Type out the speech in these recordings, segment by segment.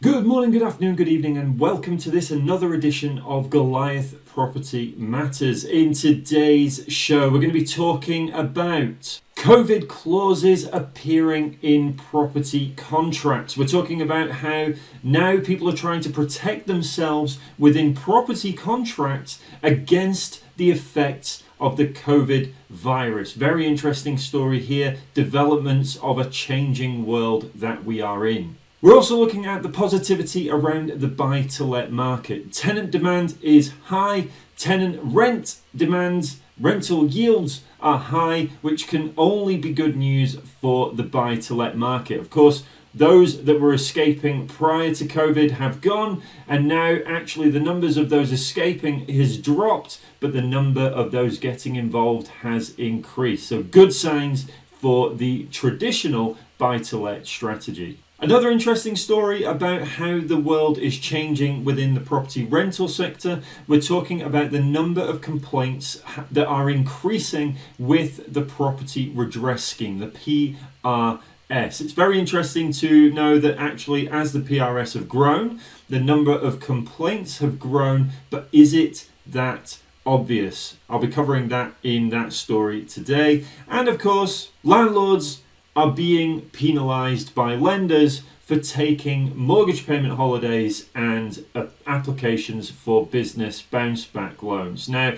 Good morning, good afternoon, good evening, and welcome to this another edition of Goliath Property Matters. In today's show, we're going to be talking about COVID clauses appearing in property contracts. We're talking about how now people are trying to protect themselves within property contracts against the effects of the COVID virus. Very interesting story here, developments of a changing world that we are in. We're also looking at the positivity around the buy to let market. Tenant demand is high, tenant rent demands, rental yields are high, which can only be good news for the buy to let market. Of course, those that were escaping prior to COVID have gone, and now actually the numbers of those escaping has dropped, but the number of those getting involved has increased. So, good signs for the traditional buy to let strategy. Another interesting story about how the world is changing within the property rental sector. We're talking about the number of complaints that are increasing with the property redress scheme, the PRS. It's very interesting to know that actually, as the PRS have grown, the number of complaints have grown, but is it that obvious? I'll be covering that in that story today. And of course, landlords are being penalised by lenders for taking mortgage payment holidays and uh, applications for business bounce back loans. Now,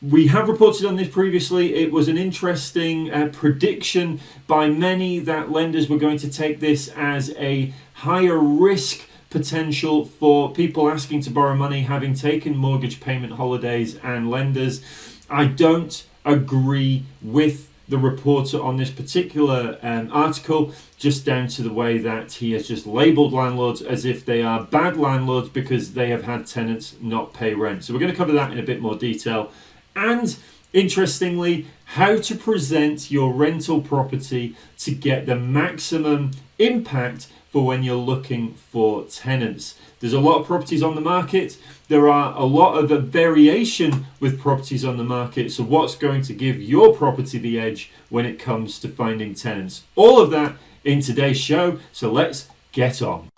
we have reported on this previously. It was an interesting uh, prediction by many that lenders were going to take this as a higher risk potential for people asking to borrow money having taken mortgage payment holidays and lenders. I don't agree with the reporter on this particular um, article, just down to the way that he has just labelled landlords as if they are bad landlords because they have had tenants not pay rent. So we're going to cover that in a bit more detail. And interestingly, how to present your rental property to get the maximum impact for when you're looking for tenants. There's a lot of properties on the market. There are a lot of variation with properties on the market. So, what's going to give your property the edge when it comes to finding tenants? All of that in today's show. So, let's get on.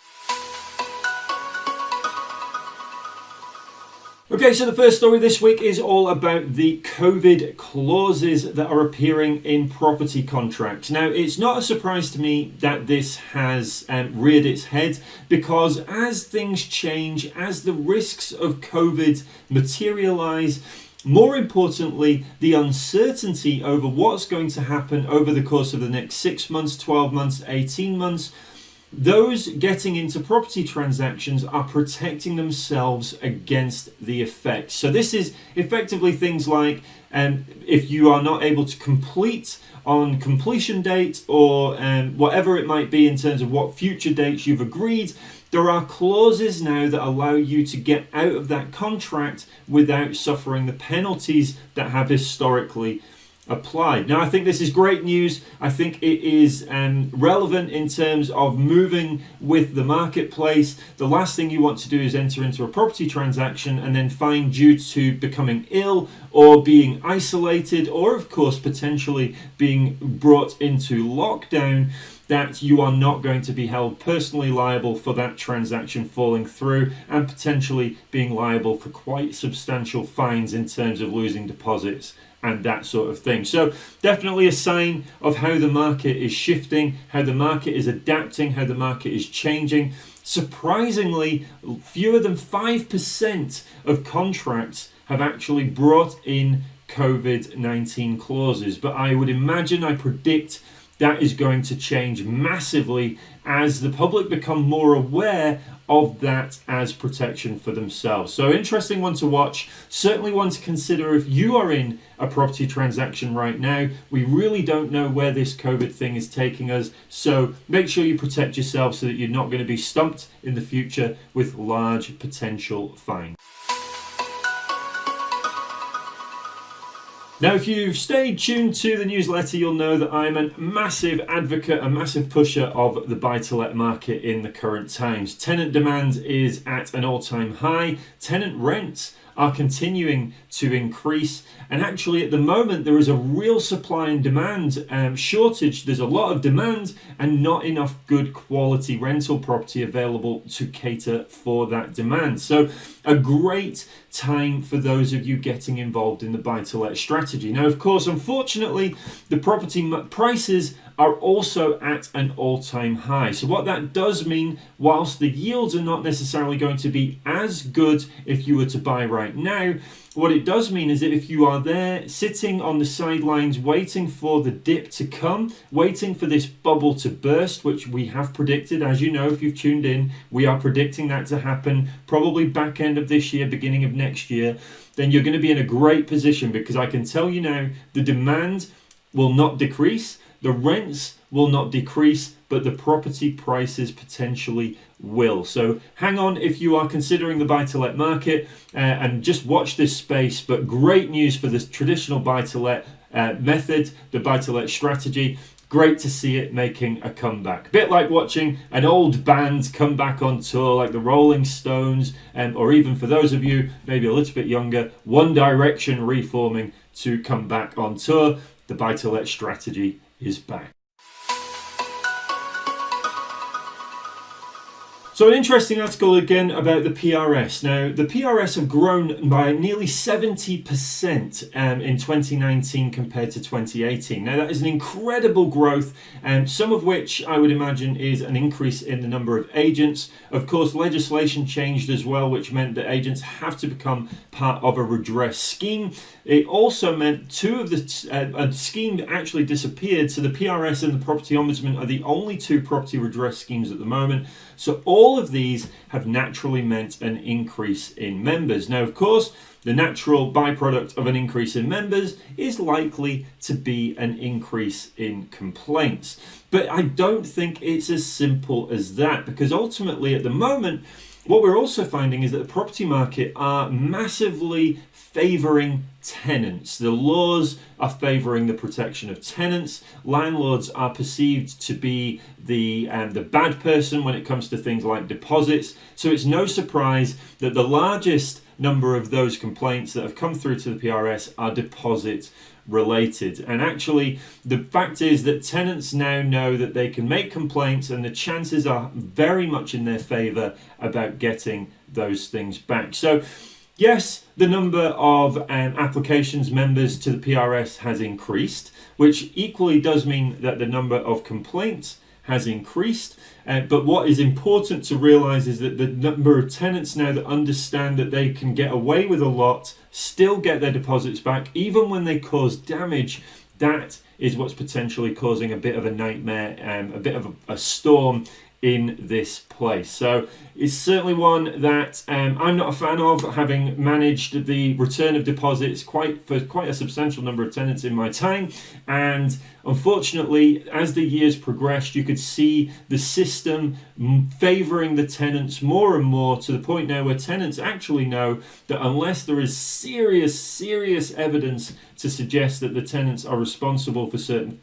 Okay, so the first story this week is all about the COVID clauses that are appearing in property contracts. Now, it's not a surprise to me that this has um, reared its head because as things change, as the risks of COVID materialize, more importantly, the uncertainty over what's going to happen over the course of the next six months, 12 months, 18 months those getting into property transactions are protecting themselves against the effects. So, this is effectively things like um, if you are not able to complete on completion date or um, whatever it might be in terms of what future dates you've agreed, there are clauses now that allow you to get out of that contract without suffering the penalties that have historically applied. Now, I think this is great news. I think it is um, relevant in terms of moving with the marketplace. The last thing you want to do is enter into a property transaction and then find due to becoming ill or being isolated, or of course, potentially being brought into lockdown that you are not going to be held personally liable for that transaction falling through and potentially being liable for quite substantial fines in terms of losing deposits and that sort of thing. So, definitely a sign of how the market is shifting, how the market is adapting, how the market is changing. Surprisingly, fewer than 5% of contracts have actually brought in COVID 19 clauses, but I would imagine, I predict that is going to change massively as the public become more aware of that as protection for themselves. So, interesting one to watch. Certainly one to consider if you are in a property transaction right now. We really don't know where this COVID thing is taking us. So, make sure you protect yourself so that you're not going to be stumped in the future with large potential fines. Now, if you've stayed tuned to the newsletter, you'll know that I'm a massive advocate, a massive pusher of the buy to let market in the current times. Tenant demand is at an all time high, tenant rents are continuing to increase. And actually, at the moment, there is a real supply and demand um, shortage. There's a lot of demand and not enough good quality rental property available to cater for that demand. So, a great time for those of you getting involved in the buy to let strategy. Now, of course, unfortunately, the property prices are also at an all time high. So, what that does mean, whilst the yields are not necessarily going to be as good if you were to buy right now, what it does mean is that if you are there sitting on the sidelines waiting for the dip to come, waiting for this bubble to burst, which we have predicted, as you know, if you've tuned in, we are predicting that to happen probably back end of this year, beginning of next year, then you're going to be in a great position because I can tell you now the demand will not decrease the rents will not decrease, but the property prices potentially will. So hang on if you are considering the buy to let market uh, and just watch this space. But great news for this traditional buy to let uh, method, the buy to let strategy. Great to see it making a comeback. Bit like watching an old band come back on tour, like the Rolling Stones, um, or even for those of you maybe a little bit younger, One Direction reforming to come back on tour. The buy to let strategy is back. So an interesting article again about the PRS. Now, the PRS have grown by nearly 70% um, in 2019 compared to 2018. Now, that is an incredible growth, um, some of which I would imagine is an increase in the number of agents. Of course, legislation changed as well, which meant that agents have to become part of a redress scheme. It also meant two of the uh, scheme actually disappeared, so the PRS and the Property Ombudsman are the only two property redress schemes at the moment. So all of these have naturally meant an increase in members. Now, of course, the natural byproduct of an increase in members is likely to be an increase in complaints. But I don't think it's as simple as that because ultimately at the moment, what we're also finding is that the property market are massively favouring tenants. The laws are favouring the protection of tenants. Landlords are perceived to be the um, the bad person when it comes to things like deposits. So it's no surprise that the largest number of those complaints that have come through to the PRS are deposit related. And actually, the fact is that tenants now know that they can make complaints, and the chances are very much in their favour about getting those things back. So Yes, the number of um, applications members to the PRS has increased, which equally does mean that the number of complaints has increased. Uh, but what is important to realize is that the number of tenants now that understand that they can get away with a lot, still get their deposits back, even when they cause damage, that is what's potentially causing a bit of a nightmare, um, a bit of a, a storm in this place. So it's certainly one that um, I'm not a fan of, having managed the return of deposits quite for quite a substantial number of tenants in my time. And unfortunately, as the years progressed, you could see the system favouring the tenants more and more to the point now where tenants actually know that unless there is serious, serious evidence to suggest that the tenants are responsible for certain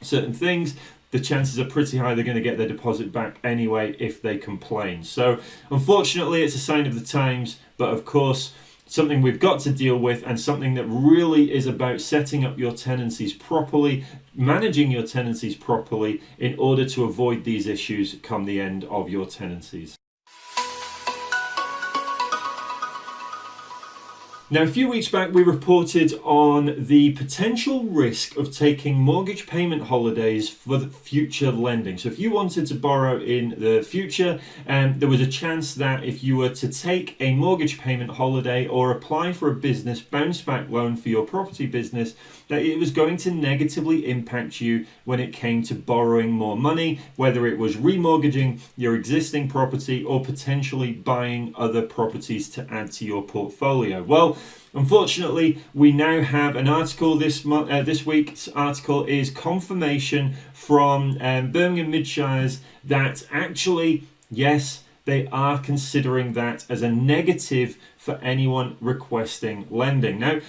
certain things the chances are pretty high they're going to get their deposit back anyway if they complain. So, unfortunately, it's a sign of the times, but of course, something we've got to deal with and something that really is about setting up your tenancies properly, managing your tenancies properly in order to avoid these issues come the end of your tenancies. Now, a few weeks back, we reported on the potential risk of taking mortgage payment holidays for future lending. So, if you wanted to borrow in the future, um, there was a chance that if you were to take a mortgage payment holiday or apply for a business bounce back loan for your property business, that it was going to negatively impact you when it came to borrowing more money, whether it was remortgaging your existing property or potentially buying other properties to add to your portfolio. Well, Unfortunately, we now have an article this month. Uh, this week's article is confirmation from um, Birmingham Midshires that actually, yes, they are considering that as a negative for anyone requesting lending. Now,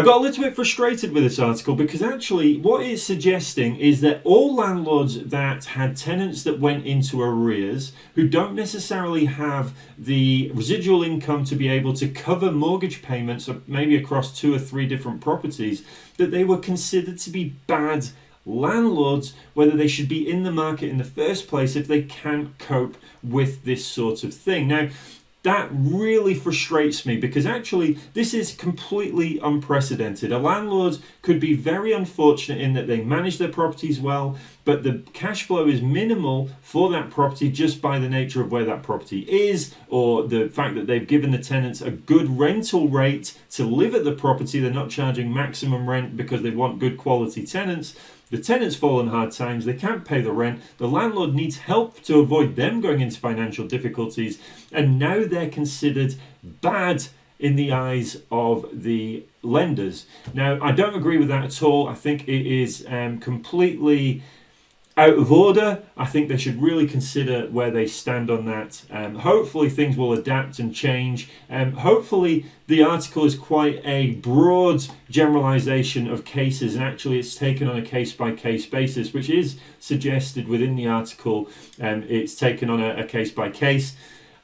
I got a little bit frustrated with this article because actually, what it's suggesting is that all landlords that had tenants that went into arrears who don't necessarily have the residual income to be able to cover mortgage payments, maybe across two or three different properties, that they were considered to be bad landlords, whether they should be in the market in the first place if they can't cope with this sort of thing. Now, that really frustrates me because actually this is completely unprecedented. A landlord could be very unfortunate in that they manage their properties well, but the cash flow is minimal for that property just by the nature of where that property is or the fact that they've given the tenants a good rental rate to live at the property. They're not charging maximum rent because they want good quality tenants. The tenants fall on hard times, they can't pay the rent, the landlord needs help to avoid them going into financial difficulties, and now they're considered bad in the eyes of the lenders. Now, I don't agree with that at all. I think it is um, completely out of order. I think they should really consider where they stand on that. Um, hopefully, things will adapt and change. Um, hopefully, the article is quite a broad generalization of cases, and actually, it's taken on a case by case basis, which is suggested within the article. Um, it's taken on a case by case.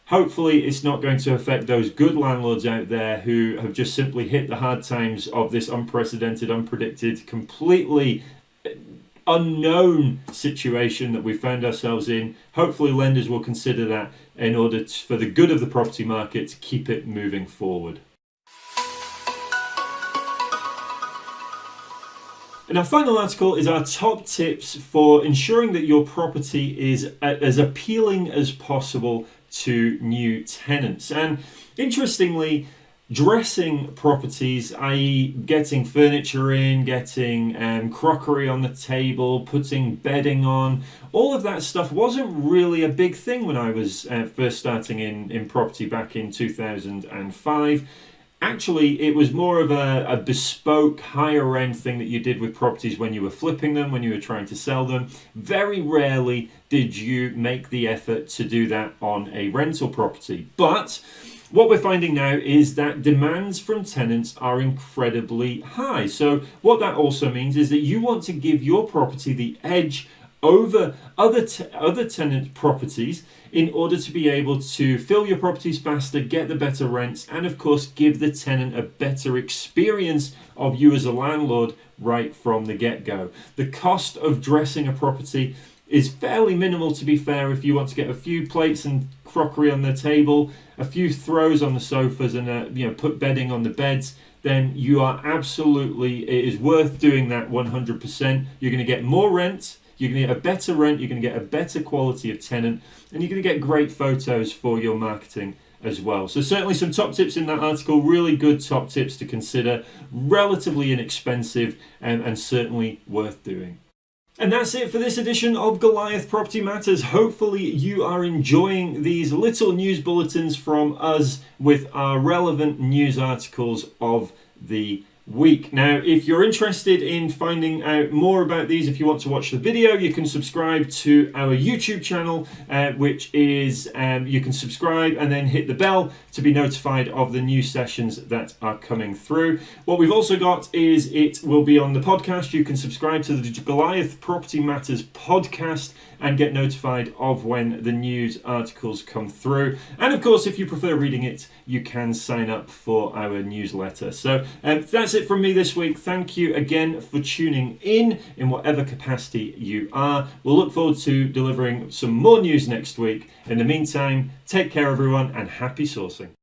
Hopefully, it's not going to affect those good landlords out there who have just simply hit the hard times of this unprecedented, unpredicted, completely unknown situation that we found ourselves in. Hopefully, lenders will consider that in order to, for the good of the property market to keep it moving forward. And our final article is our top tips for ensuring that your property is as appealing as possible to new tenants. And interestingly, dressing properties, i.e., getting furniture in, getting um, crockery on the table, putting bedding on, all of that stuff wasn't really a big thing when I was uh, first starting in, in property back in 2005. Actually, it was more of a, a bespoke, higher end thing that you did with properties when you were flipping them, when you were trying to sell them. Very rarely did you make the effort to do that on a rental property. But what we're finding now is that demands from tenants are incredibly high. So, what that also means is that you want to give your property the edge over other te- other tenant properties in order to be able to fill your properties faster, get the better rents, and of course give the tenant a better experience of you as a landlord right from the get-go. The cost of dressing a property is fairly minimal to be fair if you want to get a few plates and crockery on the table, a few throws on the sofas, and a, you know put bedding on the beds, then you are absolutely it is worth doing that 100%. You're going to get more rent. You're going to get a better rent. You're going to get a better quality of tenant, and you're going to get great photos for your marketing as well. So certainly some top tips in that article, really good top tips to consider, relatively inexpensive and, and certainly worth doing. And that's it for this edition of Goliath Property Matters. Hopefully, you are enjoying these little news bulletins from us with our relevant news articles of the week. Now, if you're interested in finding out more about these, if you want to watch the video, you can subscribe to our YouTube channel, uh, which is um, you can subscribe and then hit the bell to be notified of the new sessions that are coming through. What we've also got is it will be on the podcast. You can subscribe to the Goliath Property Matters podcast and get notified of when the news articles come through. And of course, if you prefer reading it, you can sign up for our newsletter. So um, that's it from me this week. Thank you again for tuning in in whatever capacity you are. We'll look forward to delivering some more news next week. In the meantime, take care, everyone, and happy sourcing.